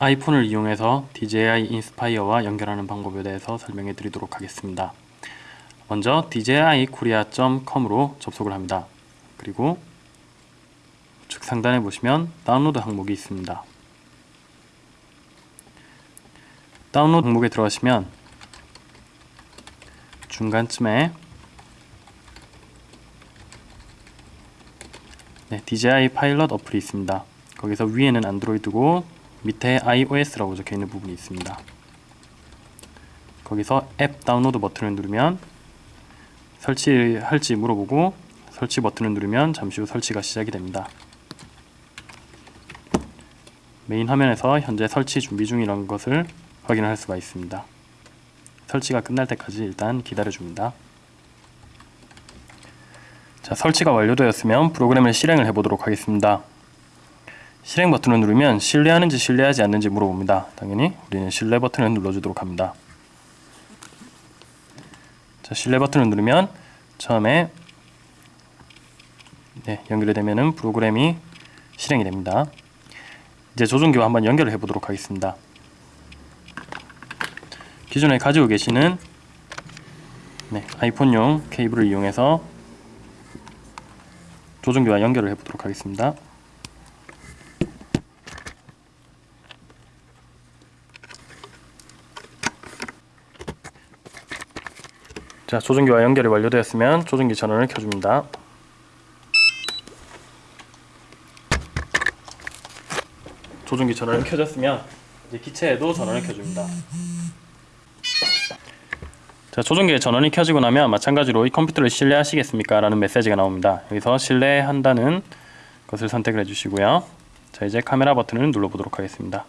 아이폰을 이용해서 DJI 인스파이어와 연결하는 방법에 대해서 설명해 드리도록 하겠습니다. 먼저 dji-korea.com으로 접속을 합니다. 그리고 우측 상단에 보시면 다운로드 항목이 있습니다. 다운로드 항목에 들어가시면 중간쯤에 네, DJI Pilot 어플이 있습니다. 거기서 위에는 안드로이드고 밑에 iOS라고 적혀 있는 부분이 있습니다. 거기서 앱 다운로드 버튼을 누르면 설치할지 물어보고 설치 버튼을 누르면 잠시 후 설치가 시작이 됩니다. 메인 화면에서 현재 설치 준비 중이라는 것을 확인할 수가 있습니다. 설치가 끝날 때까지 일단 기다려 줍니다. 자, 설치가 완료되었으면 프로그램을 실행을 해보도록 하겠습니다. 실행 버튼을 누르면 신뢰하는지 신뢰하지 않는지 물어봅니다. 당연히 우리는 신뢰 버튼을 눌러주도록 합니다. 자, 신뢰 버튼을 누르면 처음에 네, 연결이 되면은 프로그램이 실행이 됩니다. 이제 조종기와 한번 연결을 해보도록 하겠습니다. 기존에 가지고 계시는 네, 아이폰용 케이블을 이용해서 조종기와 연결을 해보도록 하겠습니다. 자, 조종기와 연결이 완료되었으면 조종기 전원을 켜줍니다. 조종기 전원이 켜졌으면 이제 기체에도 전원을 켜줍니다. 자, 조종기의 전원이 켜지고 나면 마찬가지로 이 컴퓨터를 신뢰하시겠습니까? 라는 메시지가 나옵니다. 여기서 신뢰한다는 것을 선택을 해주시고요. 자, 이제 카메라 버튼을 눌러보도록 하겠습니다.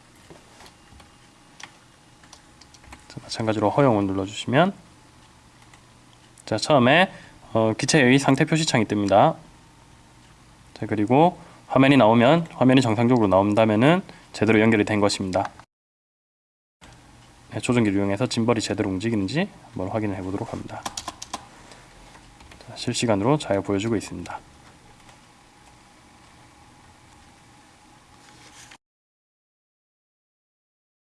자, 마찬가지로 허용을 눌러주시면 자, 처음에 어, 기체의 상태 표시창이 뜹니다. 자, 그리고 화면이 나오면 화면이 정상적으로 나온다면은 제대로 연결이 된 것입니다. 네, 조종기를 이용해서 짐벌이 제대로 움직이는지 한번 확인을 해보도록 합니다. 자, 실시간으로 잘 보여주고 있습니다.